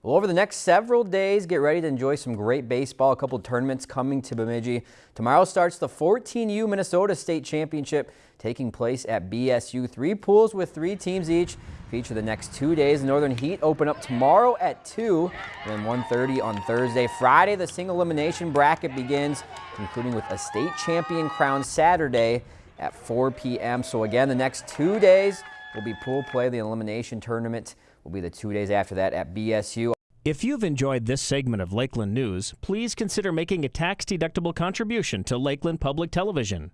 Well, over the next several days, get ready to enjoy some great baseball. A couple tournaments coming to Bemidji. Tomorrow starts the 14U Minnesota State Championship taking place at BSU. Three pools with three teams each feature the next two days. The Northern Heat open up tomorrow at 2 and then 1.30 on Thursday. Friday, the single elimination bracket begins, concluding with a state champion crown Saturday at 4 p.m. So again, the next two days will be pool play. The elimination tournament will be the two days after that at BSU. If you've enjoyed this segment of Lakeland News, please consider making a tax-deductible contribution to Lakeland Public Television.